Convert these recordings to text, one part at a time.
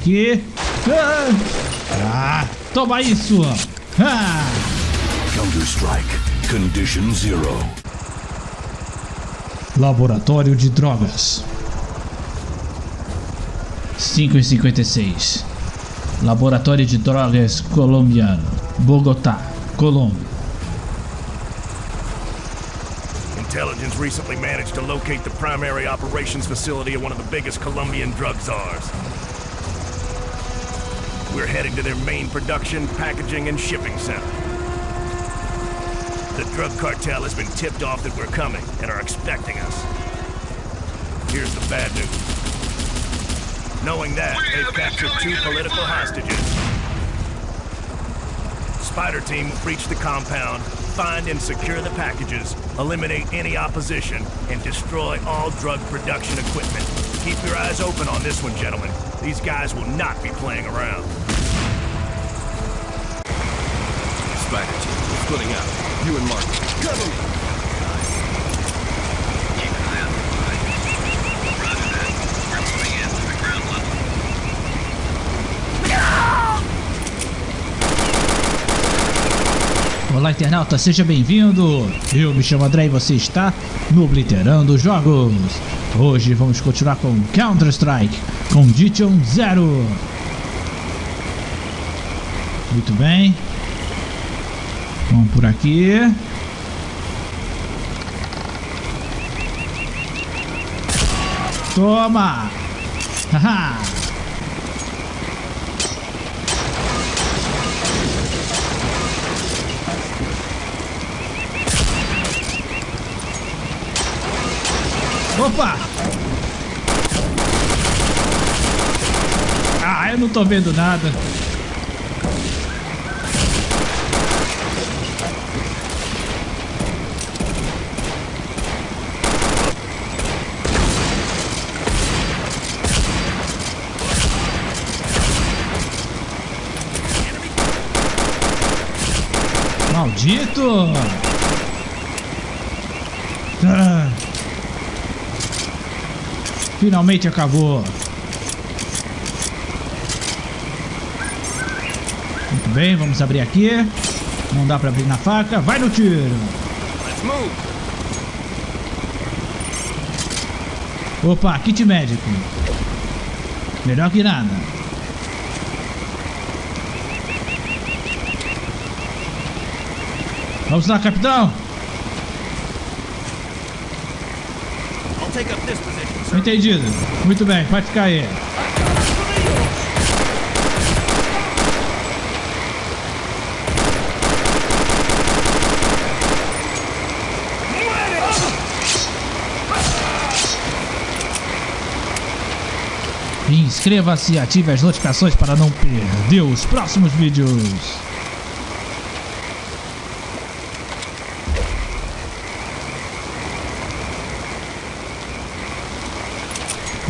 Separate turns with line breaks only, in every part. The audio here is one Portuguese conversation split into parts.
Aqui. Ah, ah toma isso. Ah.
Counter-Strike. Condition Zero.
Laboratório de Drogas. 5 e 56. Laboratório de Drogas Colombiano. Bogotá, Colômbia.
Intelligence recently managed to locate the primary operations facility of one of the biggest Colombian drug czars. We're heading to their main production, packaging, and shipping center. The drug cartel has been tipped off that we're coming and are expecting us. Here's the bad news. Knowing that, they've captured two political hostages. Spider team will breach the compound, find and secure the packages, eliminate any opposition, and destroy all drug production equipment. Keep your eyes open on this one, gentlemen. These guys will not be playing around.
Splitting out. You and Mark. Cover me!
Olá, internauta, seja bem-vindo. Eu me chamo André e você está no Obliterando Jogos. Hoje vamos continuar com Counter-Strike Condition Zero. Muito bem. Vamos por aqui. Toma! Haha! Opa! Ah, eu não tô vendo nada. Maldito! Ah. Finalmente acabou. Muito bem, vamos abrir aqui. Não dá pra abrir na faca. Vai no tiro. Opa, kit médico. Melhor que nada. Vamos lá, capitão. Entendido. Muito bem, pode ficar aí. Inscreva-se e ative as notificações para não perder os próximos vídeos.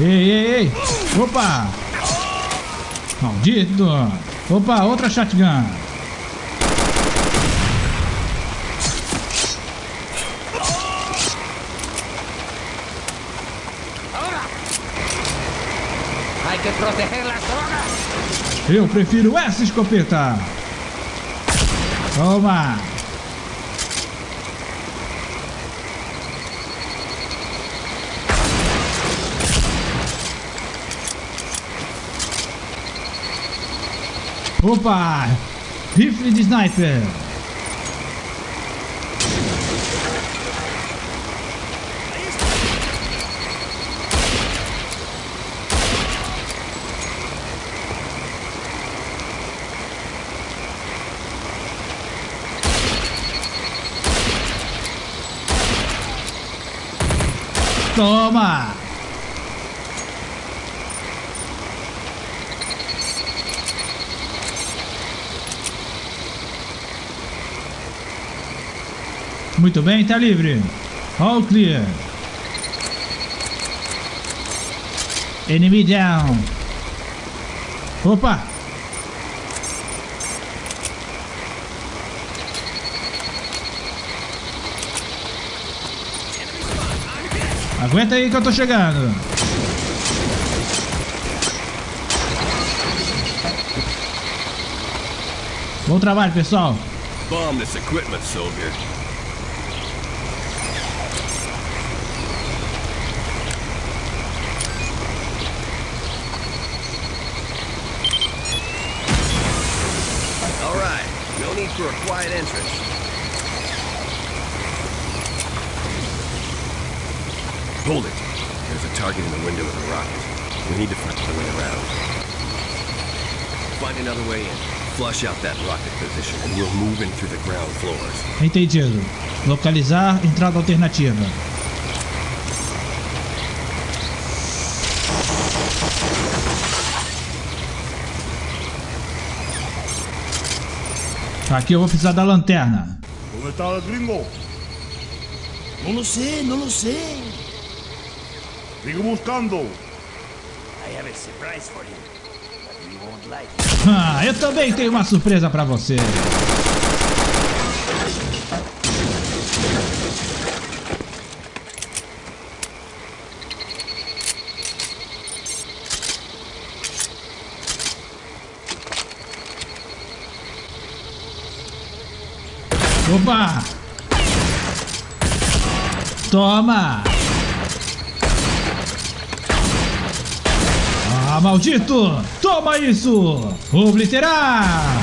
Ei, ei, ei! Opa! Maldito! Opa, outra shotgun! Eu prefiro essa escopeta! Toma! Opa! Rifle de sniper! Toma! Muito bem, está livre. All clear. Enemy down. Opa! Aguenta aí que eu tô chegando. Bom trabalho, pessoal.
Bomb this equipment, soldier. No need for a quiet entrance. Hold it. There's a target in the window of the rocket. We need to find the way around. Find another way in. Flush out that rocket position, and we'll move in through the ground floors.
Entendido. Localizar entrada alternativa. Aqui eu vou precisar da lanterna.
¿Dónde está el gringo?
No lo sé, no lo sé.
Sigue buscando.
I have a surprise for you. But you won't like it.
Ah, eu também tenho uma surpresa pra você. Opa! Toma! Ah, maldito! Toma isso! Obliterar!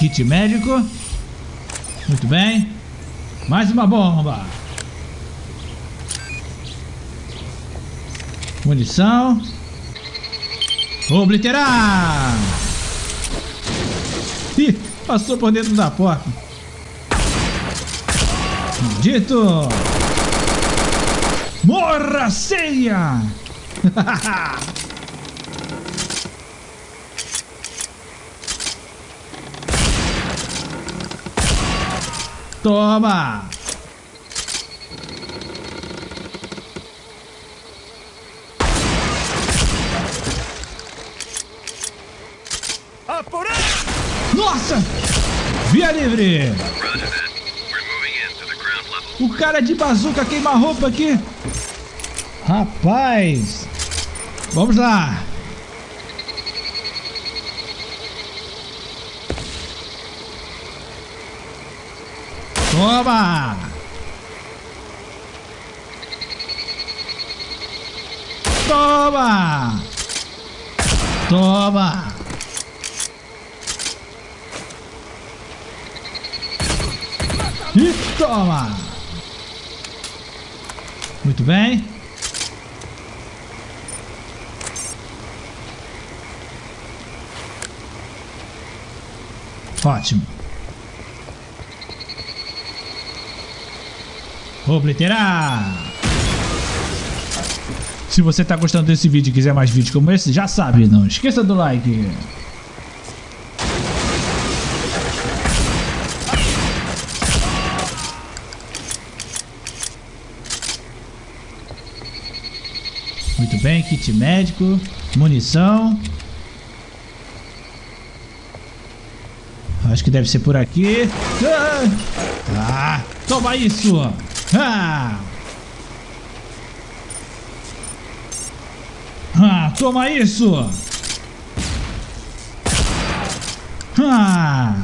Kit médico. Muito bem. Mais uma bomba. Munição. Obliterar! Ih, passou por dentro da porta. Maldito! Morra, ceia! Toma! Nossa! Via livre! O cara de bazuca queima roupa aqui. Rapaz! Vamos lá! Toma! Toma! Toma! E toma! Muito bem. Ótimo. Obliterar! Se você está gostando desse vídeo e quiser mais vídeos como esse, já sabe, não esqueça do like. Muito bem, kit médico, munição. Acho que deve ser por aqui. Ah, toma isso! Ah! Ah, toma isso! Ah!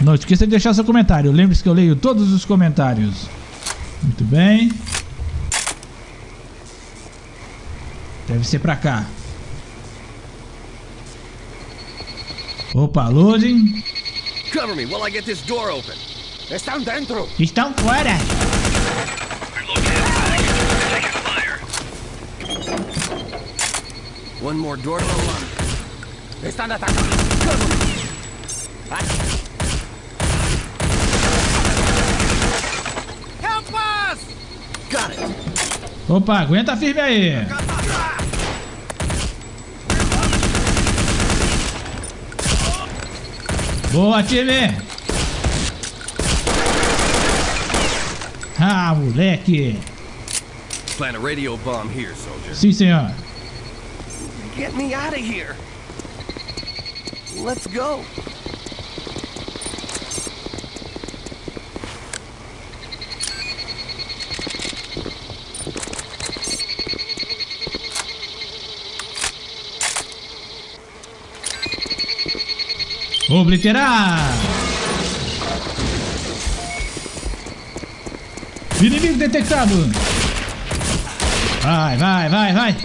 Não esqueça de deixar seu comentário. Lembre-se que eu leio todos os comentários. Muito bem. Deve ser pra cá. Opa, loading.
Cover me while I get this door open.
Están dentro.
Estão fora.
One more door to unlock.
Están atacando. Cover me. Help us!
Got it.
Opa, aguenta firme aí. Boa, time. Ah, moleque!
Plant a radio bomb here, soldier.
Sim, senhor.
Get me out of here. Let's go.
Obliterar! Inimigo detectado! Vai, vai, vai, vai!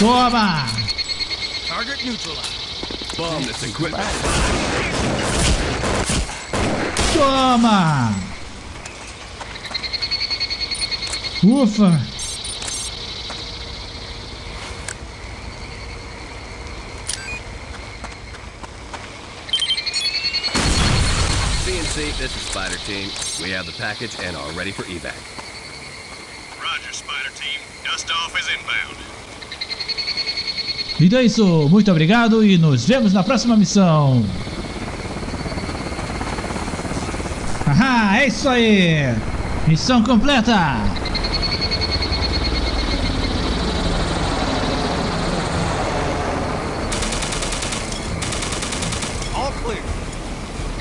Toma!
Target neutralized.
Bomb this equipment.
Toma! Ufa!
CNC, this is Spider Team. We have the package and are ready for evac.
Roger, Spider Team. Dust off is inbound.
Então é isso, muito obrigado e nos vemos na próxima missão. Haha, é isso aí! Missão completa!